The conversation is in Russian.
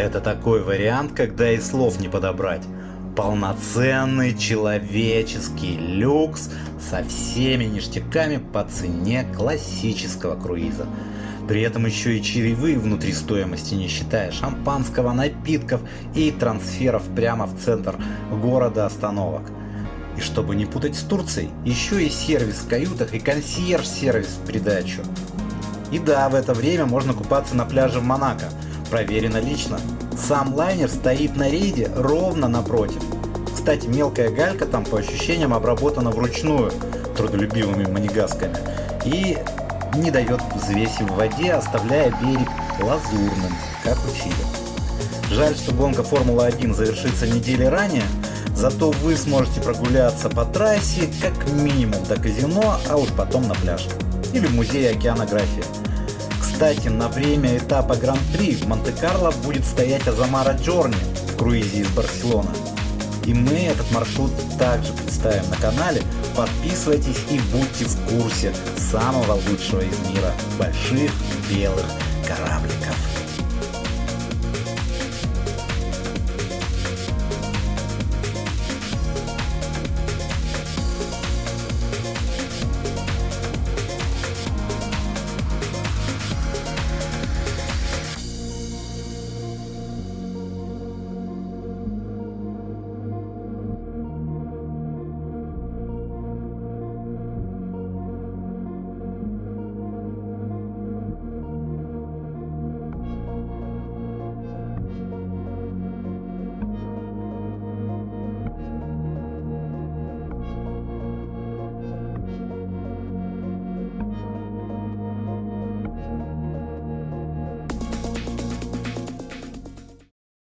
Это такой вариант, когда и слов не подобрать. Полноценный человеческий люкс со всеми ништяками по цене классического круиза. При этом еще и чаевые внутри стоимости не считая шампанского, напитков и трансферов прямо в центр города остановок. И чтобы не путать с Турцией, еще и сервис в каютах и консьерж-сервис в придачу. И да, в это время можно купаться на пляже в Монако, проверено лично. Сам лайнер стоит на рейде ровно напротив. Кстати, мелкая галька там по ощущениям обработана вручную трудолюбивыми манегасками и не дает взвеси в воде, оставляя берег лазурным, как учили. Жаль, что гонка Формулы-1 завершится недели ранее, зато вы сможете прогуляться по трассе как минимум до казино, а уж потом на пляж. Или в музее океанографии. Кстати, на время этапа Гран-при в Монте-Карло будет стоять Азамара Джорни в круизе из Барселоны. И мы этот маршрут также представим на канале. Подписывайтесь и будьте в курсе самого лучшего из мира больших белых корабликов.